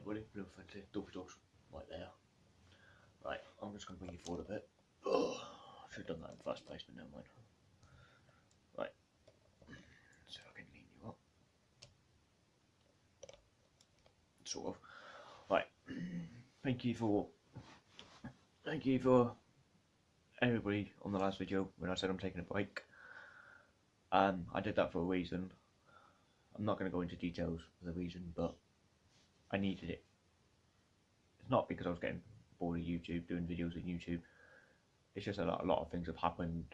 everybody, Blue Fancy, Dopey Dogs, right there. Right, I'm just going to bring you forward a bit. Oh, I should have done that in the first place, but never mind. Right, so I can lean you up. Sort of. Right, thank you for, thank you for everybody on the last video when I said I'm taking a break. Um, I did that for a reason. I'm not going to go into details for the reason, but I needed it. It's not because I was getting bored of YouTube, doing videos on YouTube. It's just a lot, a lot of things have happened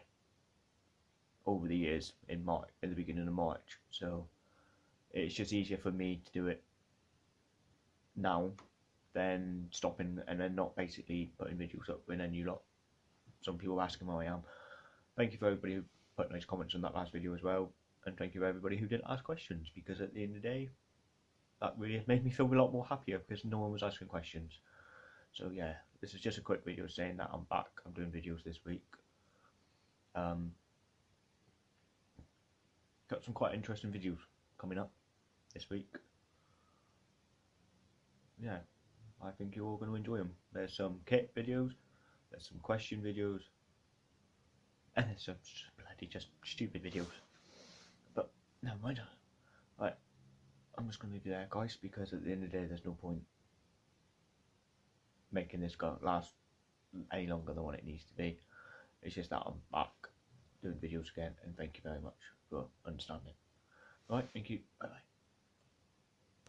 over the years in March, in the beginning of March. So it's just easier for me to do it now than stopping and then not basically putting videos up and then you lot. Some people asking how I am. Thank you for everybody who put nice comments on that last video as well, and thank you for everybody who didn't ask questions because at the end of the day, that really made me feel a lot more happier because no one was asking questions. So yeah, this is just a quick video saying that I'm back. I'm doing videos this week. Um, got some quite interesting videos coming up this week. Yeah, I think you're all going to enjoy them. There's some kit videos, there's some question videos, and there's some bloody just stupid videos. But never mind. Right, I'm just going to you there, guys, because at the end of the day, there's no point making this go last any longer than what it needs to be. It's just that I'm back doing videos again, and thank you very much for understanding. Right, thank you. Bye bye.